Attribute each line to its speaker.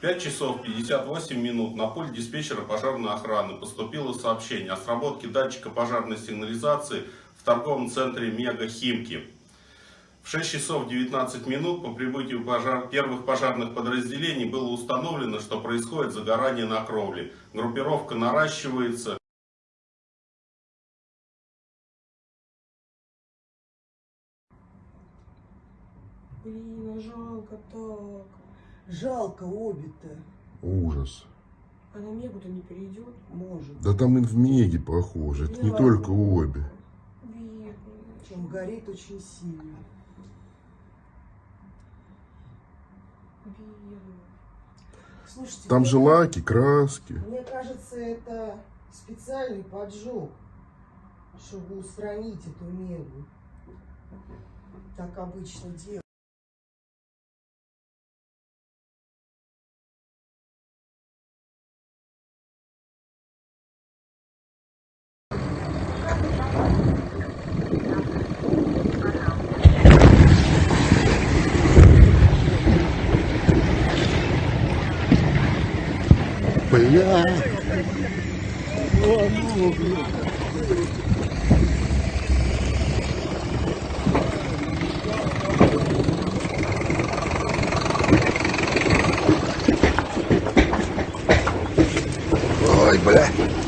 Speaker 1: 5 часов 58 минут на пульт диспетчера пожарной охраны поступило сообщение о сработке датчика пожарной сигнализации в торговом центре Мега Химки. В 6 часов 19 минут по прибытию пожар... первых пожарных подразделений было установлено, что происходит загорание на кровле. Группировка наращивается.
Speaker 2: Блин, а жалко так. Жалко обе-то.
Speaker 3: Ужас.
Speaker 2: А на Мегу-то не перейдет? Может.
Speaker 3: Да там и в Меге похоже. Это не только обе.
Speaker 2: Бедный.
Speaker 4: Чем горит очень сильно.
Speaker 2: Бедный.
Speaker 4: Слушайте,
Speaker 3: Там же лаки, краски.
Speaker 4: Мне кажется, это специальный поджог, чтобы устранить эту мегу. Так обычно делают.
Speaker 3: Бля. Ой, бля.